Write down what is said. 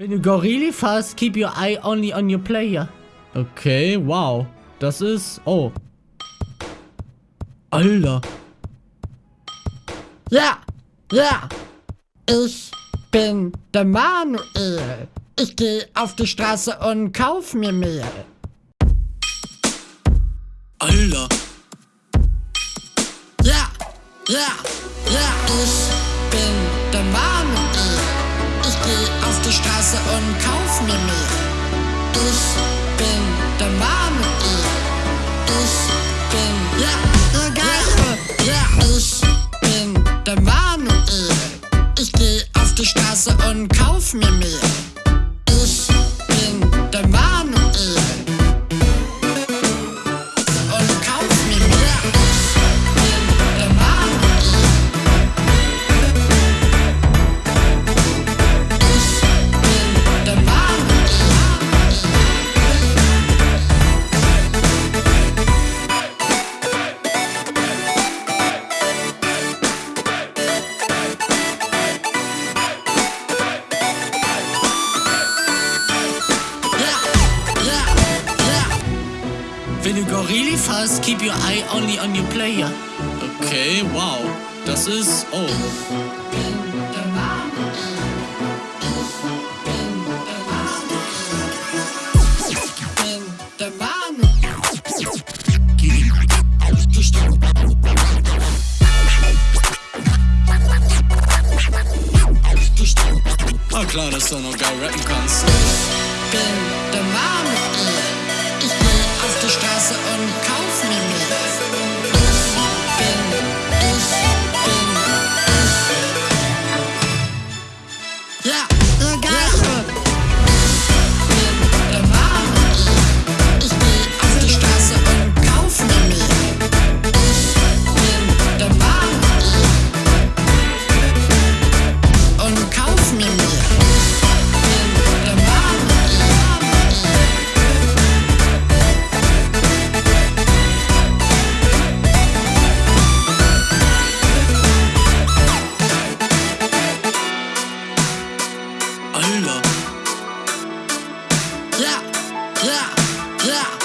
When you go really fast, keep your eye only on your player. Okay, wow. Das ist... Oh. Alter. Ja, ja. Ich bin der Manuel. Ich gehe auf die Straße und kauf mir Mehl. Alter. Ja, ja, ja. Ich bin der Manuel. Ich gehe Straße und kauf mir Mehl. Ich bin der Manuel. Ich bin, ja, Geile. Ja, ich bin der Manuel. Ich gehe auf die Straße und kauf mir Mehl. When you go really fast, keep your eye only on your player. Okay, wow. Das ist... Oh. War klar, dass du noch geil rappen kannst. bin der Mann. Straße yeah, yeah, yeah.